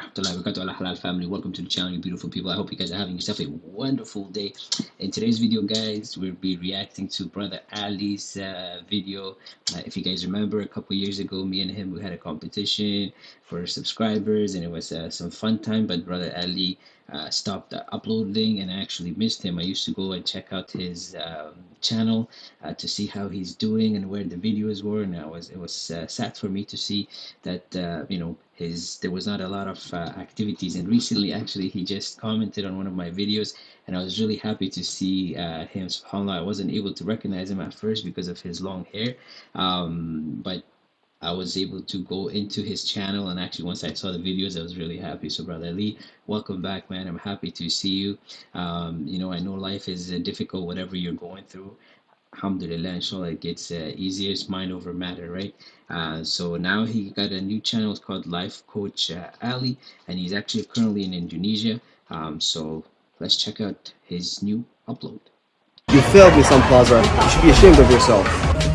halal family. Welcome to the channel you beautiful people. I hope you guys are having yourself a wonderful day. In today's video guys we'll be reacting to brother ali's uh, video. Uh, if you guys remember a couple years ago me and him we had a competition for subscribers and it was uh, some fun time but brother ali uh, stopped uploading and I actually missed him. I used to go and check out his um, channel uh, to see how he's doing and where the videos were and I was it was uh, sad for me to see that uh, you know his there was not a lot of uh, activities. And recently actually he just commented on one of my videos and I was really happy to see uh, him. subhanAllah I wasn't able to recognize him at first because of his long hair. Um, but I was able to go into his channel and actually once I saw the videos I was really happy. So brother Ali welcome back man. I'm happy to see you. Um, you know I know life is uh, difficult whatever you're going through. Alhamdulillah inshallah it gets uh, easier. It's mind over matter right? Uh, so now he got a new channel. Called life coach uh, ali and he's actually currently in indonesia. Um, so let's check out his new upload. You failed me Sun Plaza you should be ashamed of yourself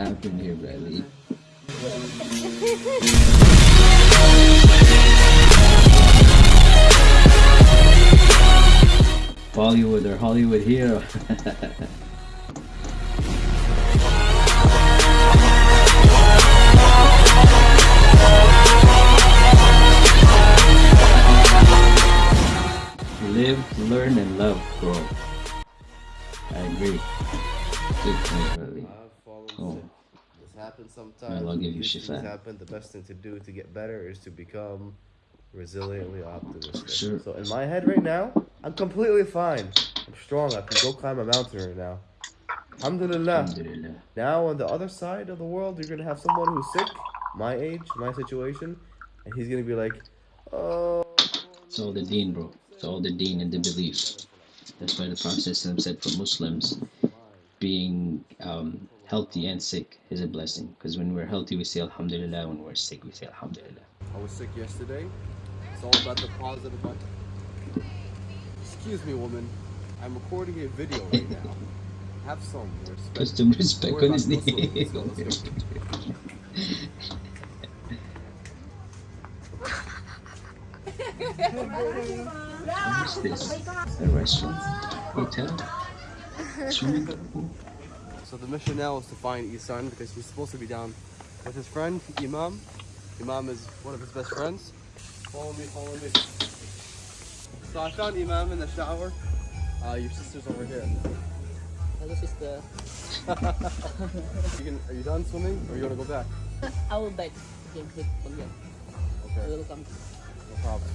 happening here, Bradley? Bollywood or Hollywood hero. Live, learn, and love, bro. I agree. Good point, Bradley. Oh. This happens sometimes. I'll give you things happen. The best thing to do to get better is to become resiliently optimistic. Sure. So in my head right now, I'm completely fine. I'm strong. I can go climb a mountain right now. Alhamdulillah. Alhamdulillah. Now on the other side of the world, you're gonna have someone who's sick, my age, my situation, and he's gonna be like, "Oh." It's all the deen, bro. It's all the deen and the belief. That's why the Prophet said for Muslims, being um, healthy and sick is a blessing. Because when we're healthy, we say Alhamdulillah. When we're sick, we say Alhamdulillah. I was sick yesterday. It's all about the positive. Button. Excuse me, woman. I'm recording a video right now. Have some respect. Put some respect on his about name. Muslims. Let's go. What's this? A restaurant? Hotel? Swimming pool? So the mission now is to find Isan because he's supposed to be down with his friend Imam. Imam is one of his best friends. Follow me, follow me. So I found Imam in the shower. Uh, your sister's over here. Hello, sister. You can, are you done swimming or you want to go back? I will beg again with again. I Okay, will come. no problem.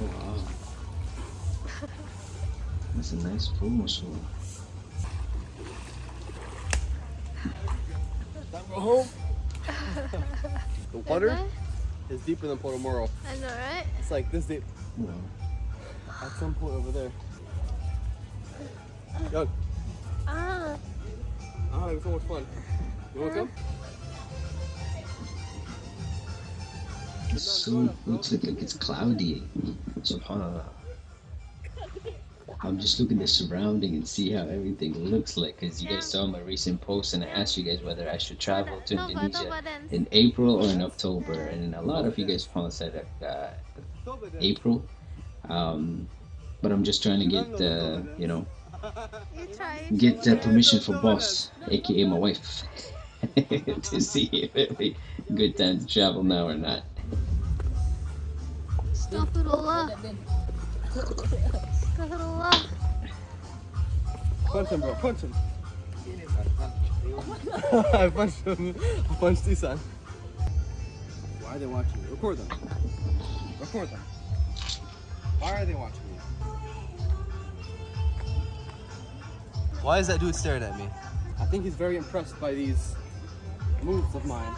Oh, wow. That's a nice pool, mashallah. Time to go home. the water is deeper than Potomoro. I know, right? It's like this deep. Wow. At some point over there. Young. Ah, Ah, it was so much fun. You want to come? It's so, looks like, like it's cloudy. Subhanallah. I'm just looking at the surrounding and see how everything looks like. Because you guys saw my recent post and I asked you guys whether I should travel to no, but, no, Indonesia in April or in October. And a lot of you guys probably said uh, April. Um, but I'm just trying to get, uh, you know, get uh, permission for boss, aka my wife, to see if it'd be a good time to travel now or not. Astaghfirullah. Then, Astaghfirullah. Punch him, bro. Punch him. I punched him. I punched Isan. Why are they watching me? Record them. Record them. Why are they watching me? Why is that dude staring at me? I think he's very impressed by these moves of mine.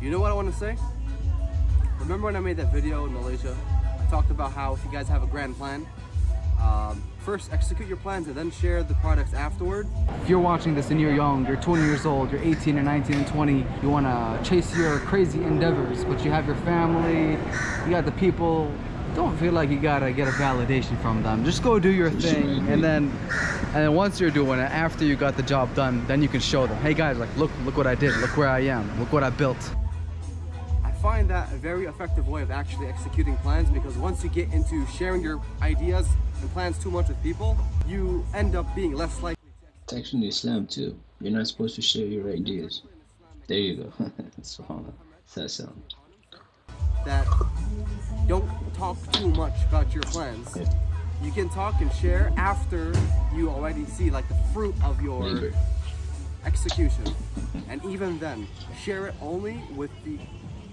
You know what I want to say? Remember when I made that video in Malaysia? Talked about how if you guys have a grand plan, um, first execute your plans and then share the products afterward. If you're watching this and you're young, you're 20 years old, you're 18 or 19 and 20, you want to chase your crazy endeavors, but you have your family, you got the people don't feel like you gotta get a validation from them. Just go do your For sure, I thing, and then, and then once you're doing it, after you got the job done, then you can show them, hey guys, like look, look what I did, look where I am, look what I built. Find that a very effective way of actually executing plans because once you get into sharing your ideas and plans too much with people, you end up being less likely It's actually Islam too. You're not supposed to share your ideas. There you go. Subhanallah. So, that don't talk too much about your plans. Yeah. You can talk and share after you already see like the fruit of your labor. execution. And even then, share it only with the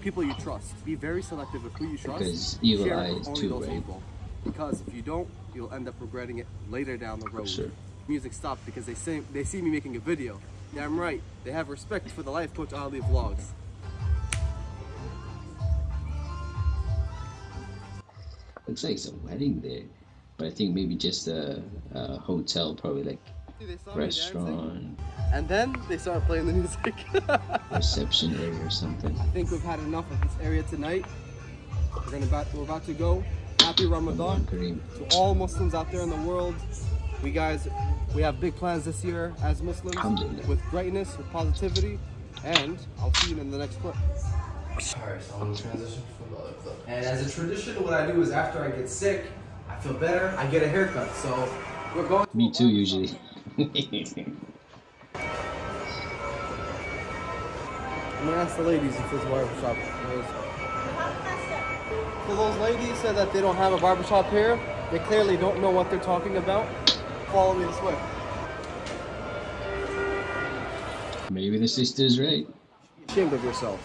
people you trust. Be very selective with who you trust. Because evil eyes only too, those right? Because if you don't, you'll end up regretting it later down the road. sure. Music stopped because they say they see me making a video. Damn right. They have respect for the Life Coach Ali vlogs. Looks like it's a wedding there. But I think maybe just a, a hotel, probably like They saw me dancing, restaurant, and then they started playing the music. reception area or something. I think we've had enough of this area tonight. We're gonna about we're about to go. Happy Ramadan to all Muslims out there in the world. We guys, we have big plans this year as Muslims with greatness, with positivity, and I'll see you in the next clip. Alright, so I'm gonna transition from the other clip. And as a tradition, what I do is after I get sick, I feel better, I get a haircut. So we're going. Me a too, barber usually. I'm gonna ask the ladies if this barbershop knows. So those ladies said that they don't have a barbershop here. They clearly don't know what they're talking about. Follow me this way. maybe the sister's right. Ashamed of yourself.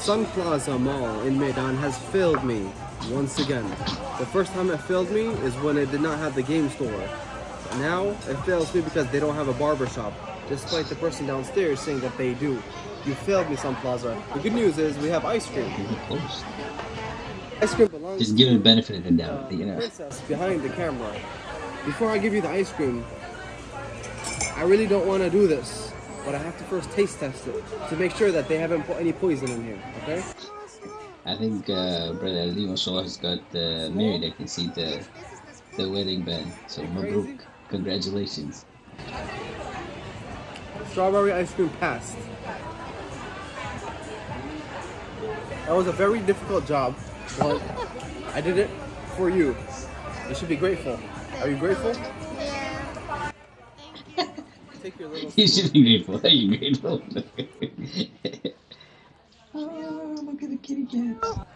Sun Plaza Mall in Medan has failed me once again. The first time it failed me is when it did not have the game store. Now it fails me because they don't have a barbershop, despite the person downstairs saying that they do. You failed me, Sun Plaza. The good news is we have ice cream. Close. Ice cream belongs Just give it the benefit of the uh, doubt, you know. princess behind the camera. Before I give you the ice cream, I really don't want to do this, but I have to first taste test it to make sure that they haven't put any poison in here. Okay? I think uh, Brother Ali mashallah has got uh, married. I can see the the wedding band. So Mabruk. Congratulations. Strawberry ice cream passed. That was a very difficult job, but I did it for you. You should be grateful. Are you grateful? Yeah. Take your little. You should be grateful. Are you grateful? oh, look at the kitty cat.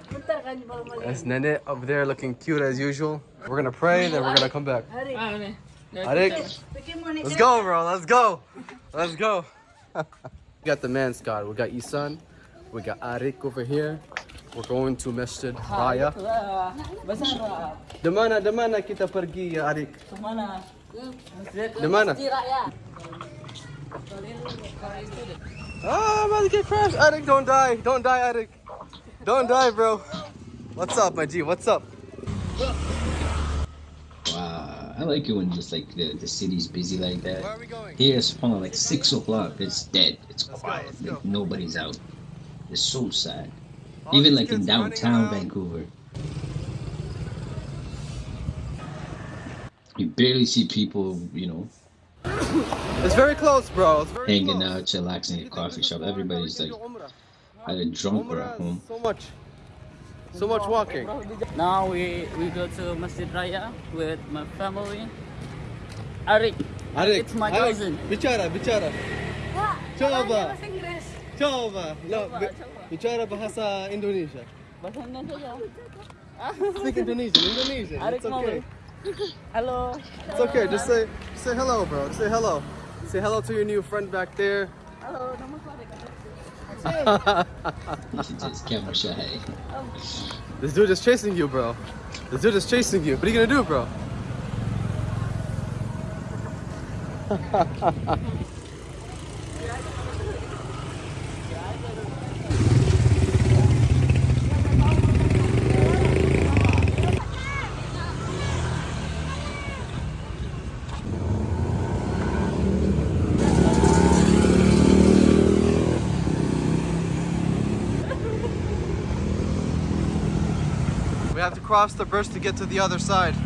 That's Nene up there looking cute as usual. We're gonna pray, then we're gonna come back. Arik, let's go, bro. Let's go. Let's go. we got the man squad. We got Isan. We got Arik over here. We're going to Masjid Raya. Demana, demana kita pergi, ya Arik? Mana? Demana? Ah, I'm about to get crashed. Arik, don't die. Don't die, Arik. Don't die, bro. What's up, my G? What's up? I like it when just like the, the city's busy like Where that. are we going? Here it's fun like six o'clock. It's dead. It's Let's quiet. let's like nobody's out. It's so sad. All Even like in downtown. Vancouver. You barely see people, you know, It's very close, bro. It's very hanging close. out, chillaxing at a coffee shop. Everybody's like either drunk or at home. So much. So much walking. Now we we go to Masjid Raya with my family. Arik, Arik, It's my Arik, cousin. Bicara, bicara. Coba. Coba. No, Coba, bi- bicara bahasa Indonesia. Bahasa Indonesia. Speak Indonesian. Indonesian. Arik It's okay. mau. Halo. It's okay. Just say, say hello, bro. Say hello. Say hello to your new friend back there. Halo, camera. This dude is chasing you, bro. This dude is chasing you. What are you gonna do, bro? have to cross the bridge to get to the other side.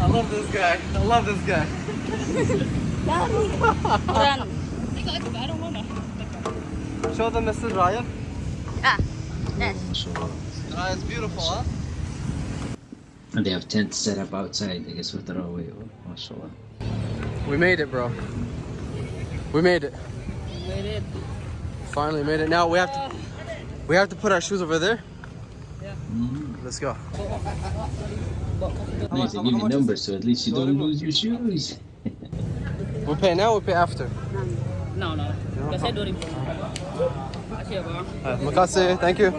I love this guy. I love this guy. Show them Masjid Raya. Ah, yes. Mashallah. Ah, it's beautiful, huh? And they have tents set up outside, I guess, for Tarawih. Oh, mashallah. We made it, bro. We made it. Made it. Finally made it. Now we have to we have to put our shoes over there. Mhm. Let's go. Nice, they how give you much numbers so at least you don't lose your shoes. We pay now, we pay after. No, no. Kasi 2000. Kasi ya, bang. Uh, makasih, thank you.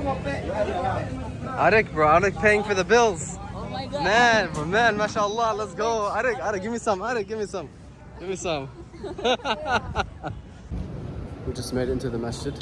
Arik, bro, Arik paying for the bills. Oh my god. Man, bro, man, mashallah, let's go. Arik, Arik, give me some. Arik, give me some. Give me some. we just made it into the masjid.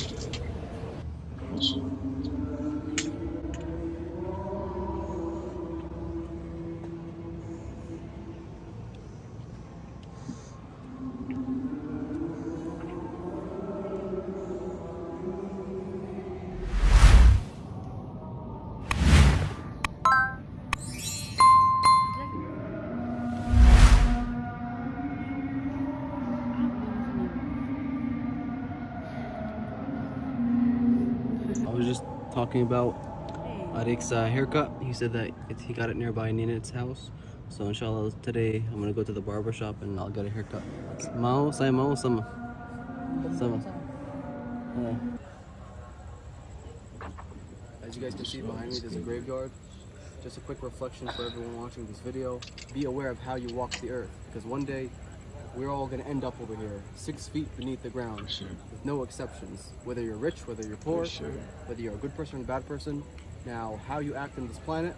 Was just talking about Arik's uh, haircut. He said that it, he got it nearby Ninit's house. So inshallah today I'm gonna go to the barber shop and I'll get a haircut. Mao, say Mao, sama. Sama. As you guys can see behind me, there's a graveyard. Just a quick reflection for everyone watching this video. Be aware of how you walk the earth because one day we're all gonna end up over here, six feet beneath the ground Sure. with no exceptions. Whether you're rich, whether you're poor, sure. whether you're a good person or a bad person. Now, how you act on this planet,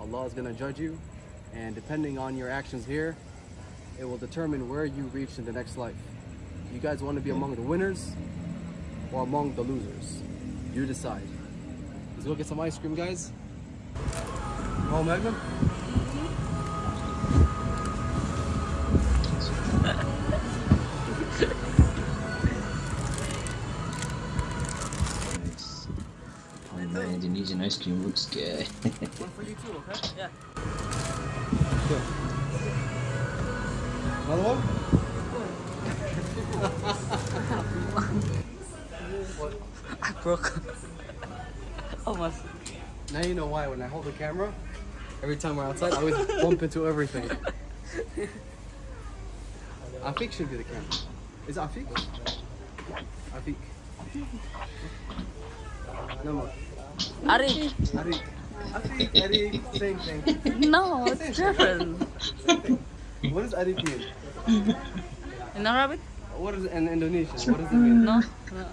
Allah is going to judge you. And depending on your actions here, it will determine where you reach in the next life. You guys want to be among the winners or among the losers? You decide. Let's go get some ice cream, guys. Oh, Magnum? Indonesian ice cream looks good. One for you too, okay? Yeah. Another one? I broke. Almost. Now you know why when I hold the camera, every time we're outside, I always bump into everything. Afik should be the camera. Is it Afik? Afik. No more. Ari. Arik. Afik, Arik, same thing. No, it's different. What does Arik mean? In Arabic? What is it in Indonesian? What does it mean? No.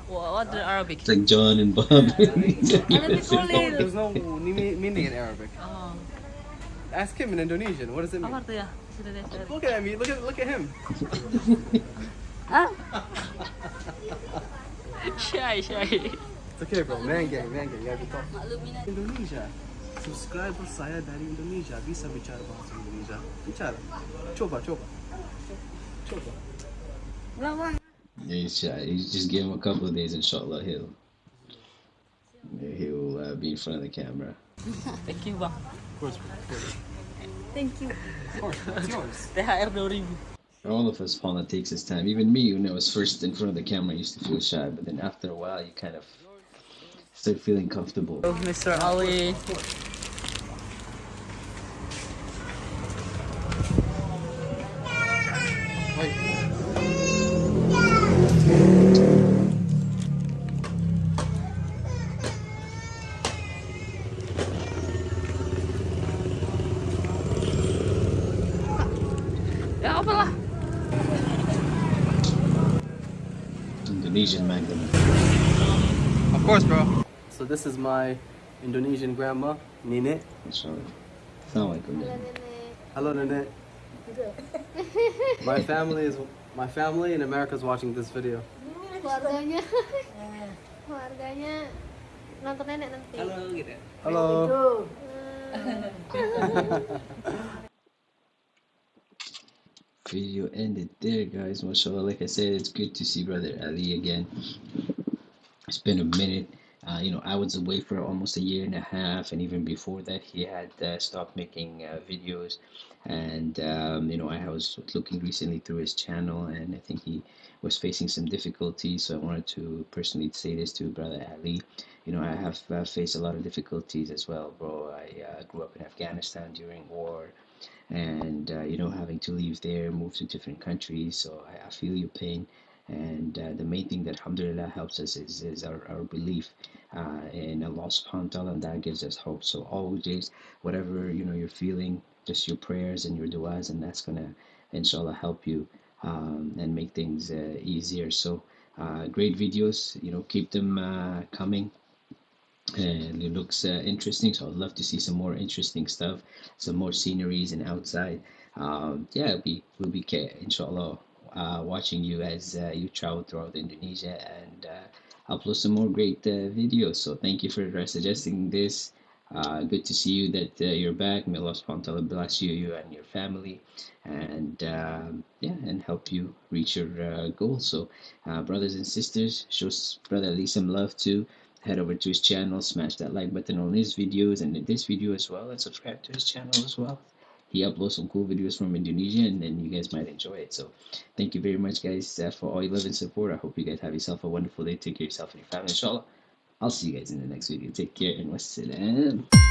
What what the Arabic? it's like John and Bob. Arabic There's no, there's no meaning in Arabic. Oh. Ask him in Indonesian. What does it mean? Apa artinya? Sudah deh, sudah deh. Look at me. Look at look at him. Ah. Shy, shy. It's okay, bro. Man gang, man gang. You gotta be tough. Maklumin aja. Indonesia. Subscriber saya dari Indonesia bisa bicara bahasa Indonesia. Bicara. Coba, coba. Coba. He's shy. You just give him a couple of days, inshallah, he'll he'll uh, be in front of the camera. Thank you, Bang. Of course, of course. Thank you. Of course. It's yours. THR 2000. All of us, Paula, takes his time. Even me, when I was first in front of the camera, I used to feel shy, but then after a while, you kind of start feeling comfortable. Oh, Mr. Ali. Wait. Ya lah? Indonesian Magnum. Of course, bro. So this is my Indonesian grandma, Nene. Inshallah. Assalamualaikum. Hello, Nene. My family is my family in America is watching this video. Keluarganya. Keluarganya nonton nenek nanti. Halo gitu. Hello. Video ended there guys mashallah like i said it's good to see brother ali again it's been a minute uh, you know i was away for almost a year and a half and even before that he had uh, stopped making uh, videos. And um, you know i was looking recently through his channel and i think he was facing some difficulties. So i wanted to personally say this to brother ali. You know i have uh, faced a lot of difficulties as well bro. I uh, grew up in afghanistan during war and uh, you know having to leave there move to different countries. So I, I feel your pain and uh, the main thing that alhamdulillah helps us is, is our, our belief uh, in Allah subhanahu wa ta'ala and that gives us hope. So always whatever you know you're feeling just your prayers and your du'as and that's gonna inshallah help you um, and make things uh, easier. So uh, great videos you know keep them uh, coming. And it looks uh, interesting so i'd love to see some more interesting stuff some more sceneries and outside. Um, yeah we'll be we'll be inshallah uh, watching you as uh, you travel throughout indonesia and uh, upload some more great uh, videos. So thank you for suggesting this. Uh, good to see you that you're back. May allah subhanahu bless you you and your family. And um, yeah and help you reach your goals so brothers and sisters show brother ali some love too. Head over to his channel, smash that like button on his videos and in this video as well, and subscribe to his channel as well. He uploads some cool videos from Indonesia, and then you guys might enjoy it. So, thank you very much, guys, uh, for all your love and support. I hope you guys have yourself a wonderful day. Take care of yourself and your family, inshallah. I'll see you guys in the next video. Take care and wassalam.